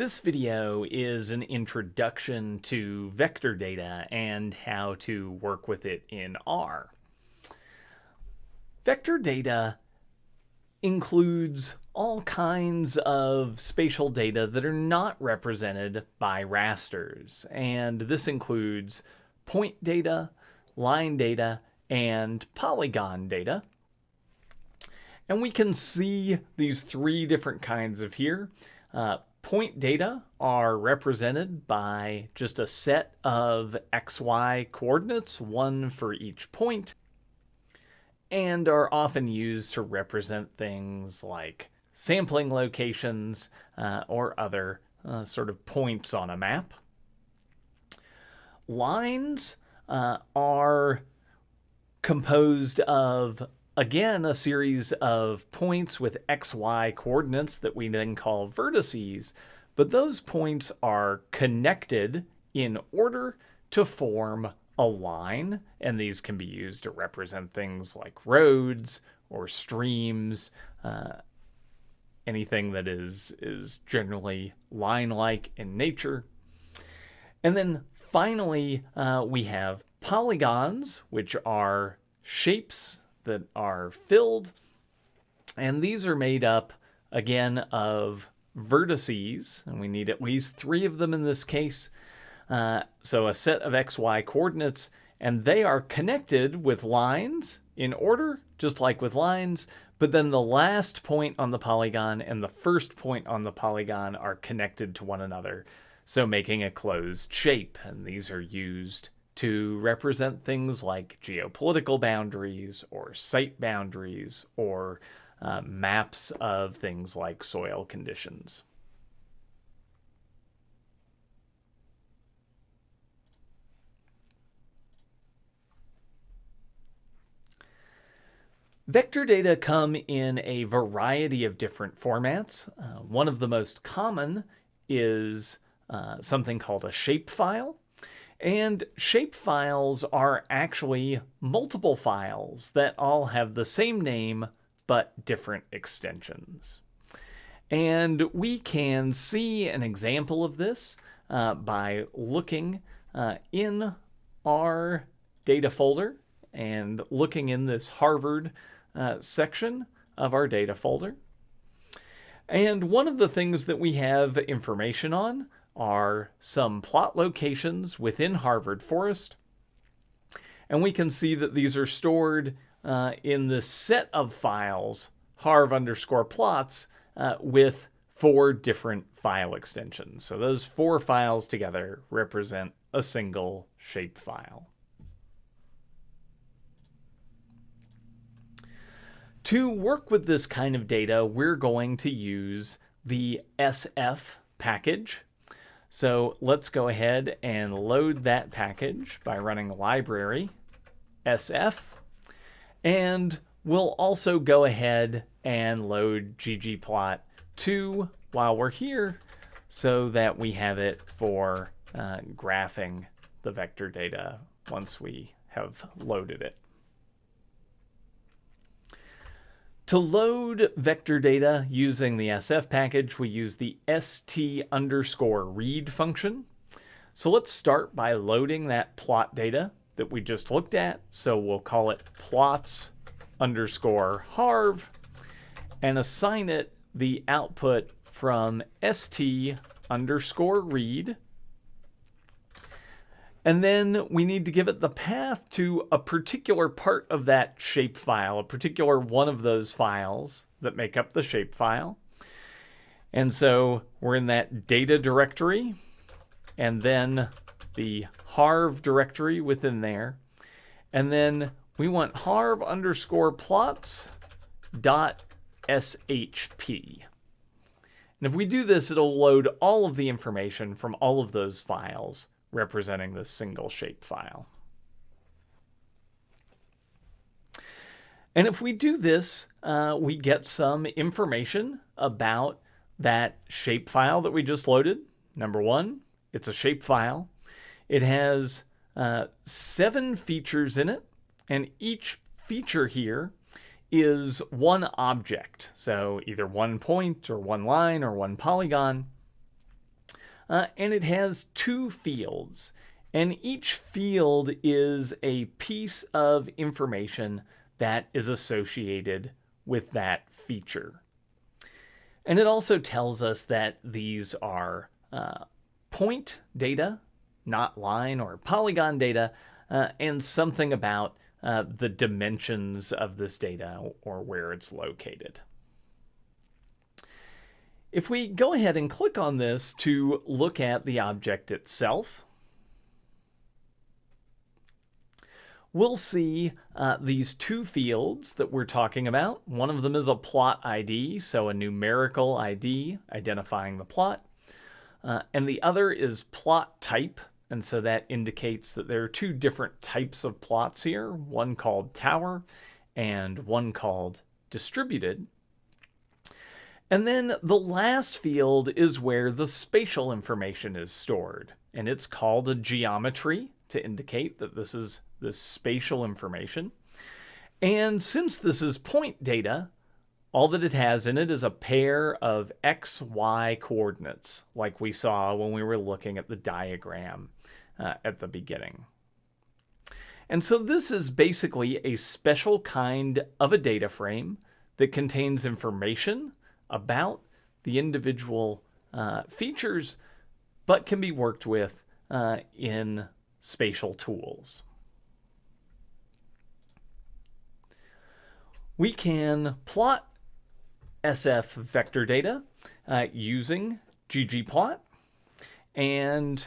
This video is an introduction to vector data and how to work with it in R. Vector data includes all kinds of spatial data that are not represented by rasters. And this includes point data, line data, and polygon data. And we can see these three different kinds of here. Uh, Point data are represented by just a set of xy coordinates, one for each point, and are often used to represent things like sampling locations uh, or other uh, sort of points on a map. Lines uh, are composed of again, a series of points with xy coordinates that we then call vertices, but those points are connected in order to form a line, and these can be used to represent things like roads or streams, uh, anything that is, is generally line-like in nature. And then finally, uh, we have polygons, which are shapes that are filled. And these are made up, again, of vertices, and we need at least three of them in this case. Uh, so a set of xy coordinates, and they are connected with lines in order, just like with lines, but then the last point on the polygon and the first point on the polygon are connected to one another, so making a closed shape, and these are used to represent things like geopolitical boundaries or site boundaries or uh, maps of things like soil conditions. Vector data come in a variety of different formats. Uh, one of the most common is uh, something called a shapefile. And shapefiles are actually multiple files that all have the same name but different extensions. And we can see an example of this uh, by looking uh, in our data folder and looking in this Harvard uh, section of our data folder. And one of the things that we have information on are some plot locations within Harvard Forest. And we can see that these are stored uh, in the set of files, harv underscore plots, uh, with four different file extensions. So those four files together represent a single shapefile. To work with this kind of data, we're going to use the SF package so let's go ahead and load that package by running library sf. And we'll also go ahead and load ggplot2 while we're here so that we have it for uh, graphing the vector data once we have loaded it. To load vector data using the SF package, we use the st underscore read function. So let's start by loading that plot data that we just looked at. So we'll call it plots underscore harv and assign it the output from st underscore read and then we need to give it the path to a particular part of that shapefile, a particular one of those files that make up the shapefile. And so we're in that data directory and then the harv directory within there. And then we want harv underscore plots dot shp. And if we do this, it'll load all of the information from all of those files representing this single shapefile. And if we do this, uh, we get some information about that shapefile that we just loaded. Number one, it's a shapefile. It has uh, seven features in it, and each feature here is one object. So either one point or one line or one polygon. Uh, and it has two fields. And each field is a piece of information that is associated with that feature. And it also tells us that these are uh, point data, not line or polygon data, uh, and something about uh, the dimensions of this data or where it's located. If we go ahead and click on this to look at the object itself, we'll see uh, these two fields that we're talking about. One of them is a plot ID, so a numerical ID identifying the plot. Uh, and the other is plot type, and so that indicates that there are two different types of plots here, one called tower and one called distributed. And then the last field is where the spatial information is stored, and it's called a geometry to indicate that this is the spatial information. And since this is point data, all that it has in it is a pair of x, y coordinates, like we saw when we were looking at the diagram uh, at the beginning. And so this is basically a special kind of a data frame that contains information about the individual uh, features, but can be worked with uh, in spatial tools. We can plot SF vector data uh, using ggplot. And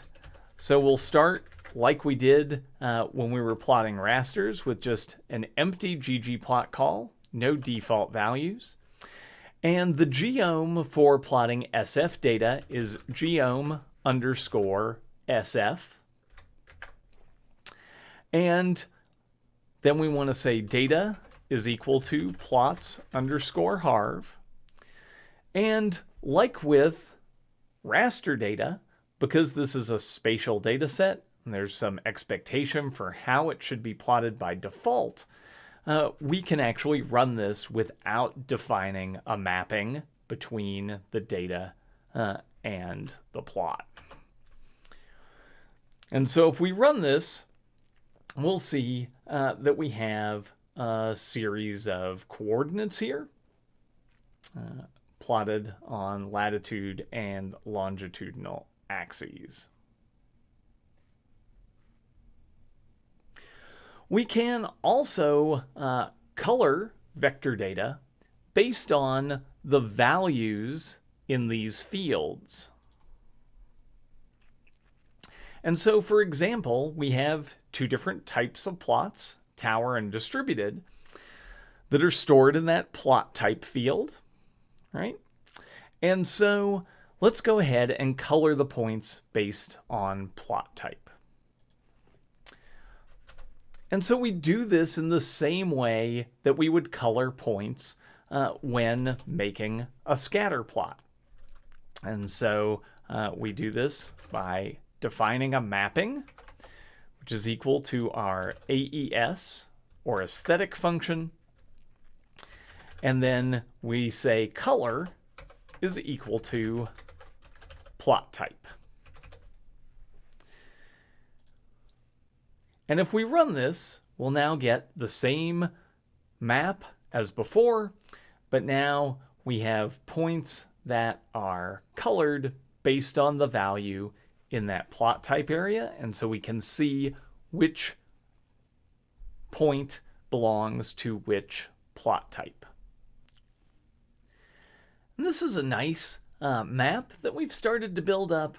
so we'll start like we did uh, when we were plotting rasters with just an empty ggplot call, no default values. And the geom for plotting SF data is geom underscore SF. And then we want to say data is equal to plots underscore harv. And like with raster data, because this is a spatial data set, and there's some expectation for how it should be plotted by default, uh, we can actually run this without defining a mapping between the data uh, and the plot. And so if we run this, we'll see uh, that we have a series of coordinates here uh, plotted on latitude and longitudinal axes. We can also uh, color vector data based on the values in these fields. And so, for example, we have two different types of plots, tower and distributed, that are stored in that plot type field, right? And so let's go ahead and color the points based on plot type. And so we do this in the same way that we would color points uh, when making a scatter plot. And so uh, we do this by defining a mapping, which is equal to our AES or aesthetic function. And then we say color is equal to plot type. And if we run this, we'll now get the same map as before, but now we have points that are colored based on the value in that plot type area. And so we can see which point belongs to which plot type. And this is a nice uh, map that we've started to build up,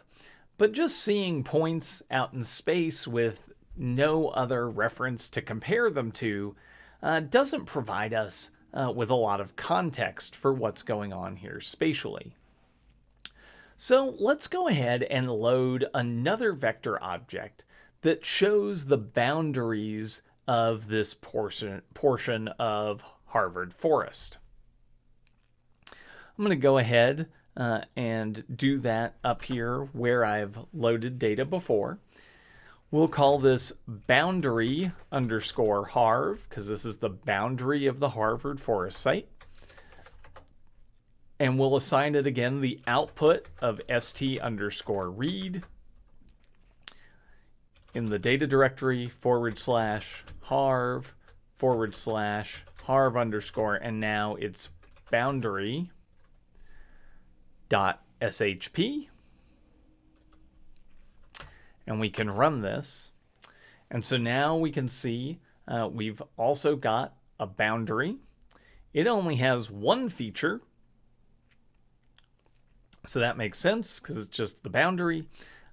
but just seeing points out in space with no other reference to compare them to uh, doesn't provide us uh, with a lot of context for what's going on here spatially. So let's go ahead and load another vector object that shows the boundaries of this portion, portion of Harvard Forest. I'm going to go ahead uh, and do that up here where I've loaded data before. We'll call this boundary underscore harv because this is the boundary of the Harvard Forest site. and we'll assign it again the output of st underscore read in the data directory forward slash harv forward slash harv underscore, and now it's boundary dot shp. And we can run this. And so now we can see uh, we've also got a boundary. It only has one feature. So that makes sense because it's just the boundary.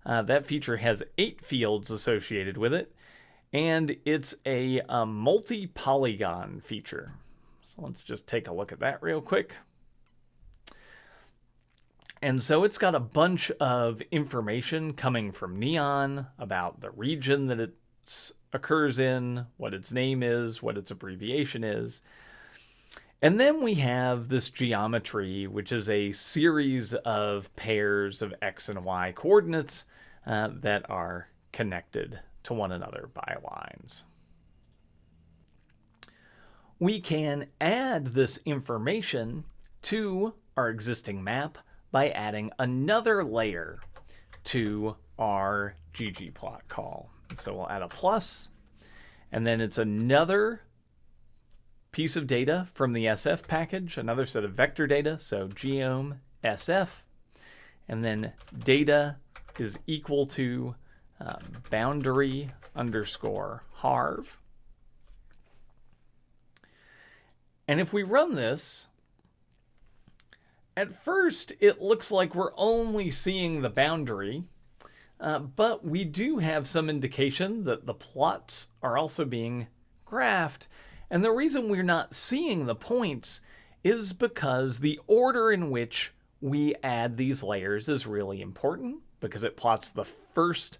Uh, that feature has eight fields associated with it, and it's a, a multi-polygon feature. So let's just take a look at that real quick. And so it's got a bunch of information coming from Neon about the region that it occurs in, what its name is, what its abbreviation is. And then we have this geometry, which is a series of pairs of x and y coordinates uh, that are connected to one another by lines. We can add this information to our existing map by adding another layer to our ggplot call. So we'll add a plus, and then it's another piece of data from the SF package, another set of vector data, so geom SF, and then data is equal to um, boundary underscore harv. And if we run this, at first it looks like we're only seeing the boundary, uh, but we do have some indication that the plots are also being graphed. And the reason we're not seeing the points is because the order in which we add these layers is really important because it plots the first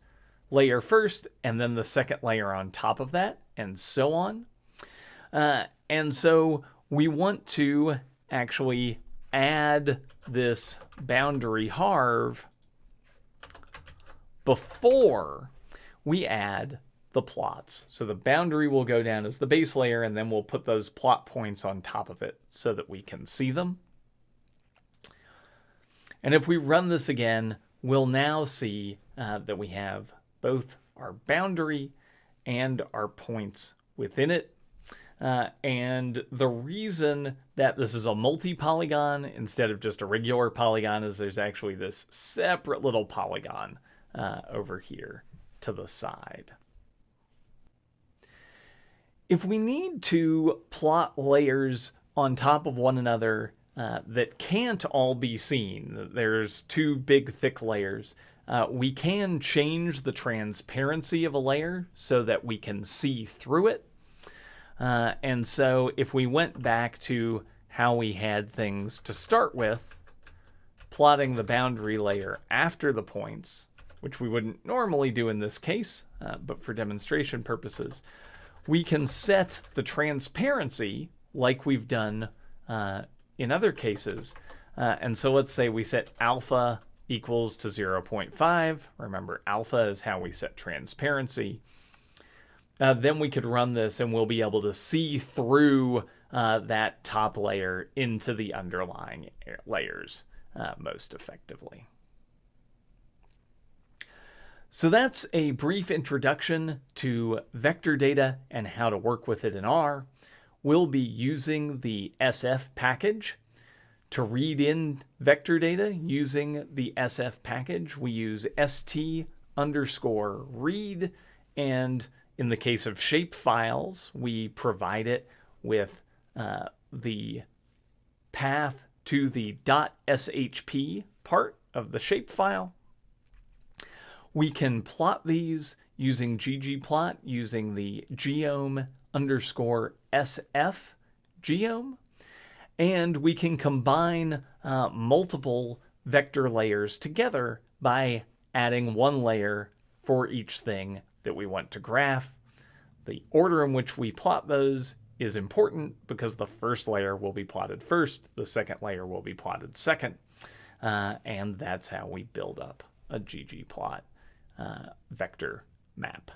layer first and then the second layer on top of that and so on. Uh, and so we want to actually add this boundary harv before we add the plots. So the boundary will go down as the base layer and then we'll put those plot points on top of it so that we can see them. And if we run this again, we'll now see uh, that we have both our boundary and our points within it. Uh, and the reason that this is a multi-polygon instead of just a regular polygon is there's actually this separate little polygon uh, over here to the side. If we need to plot layers on top of one another uh, that can't all be seen. There's two big thick layers. Uh, we can change the transparency of a layer so that we can see through it. Uh, and so if we went back to how we had things to start with, plotting the boundary layer after the points, which we wouldn't normally do in this case, uh, but for demonstration purposes, we can set the transparency like we've done uh, in other cases. Uh, and so let's say we set alpha equals to 0.5. Remember, alpha is how we set transparency. Uh, then we could run this and we'll be able to see through uh, that top layer into the underlying layers uh, most effectively. So that's a brief introduction to vector data and how to work with it in R we'll be using the SF package to read in vector data using the SF package. We use st underscore read, and in the case of shape files, we provide it with uh, the path to the .shp part of the shapefile. We can plot these using ggplot using the geom underscore SF geom. And we can combine uh, multiple vector layers together by adding one layer for each thing that we want to graph. The order in which we plot those is important because the first layer will be plotted first, the second layer will be plotted second, uh, and that's how we build up a ggplot uh, vector map.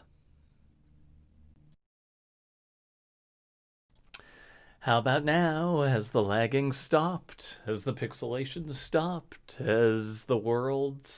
How about now? Has the lagging stopped? Has the pixelation stopped? Has the world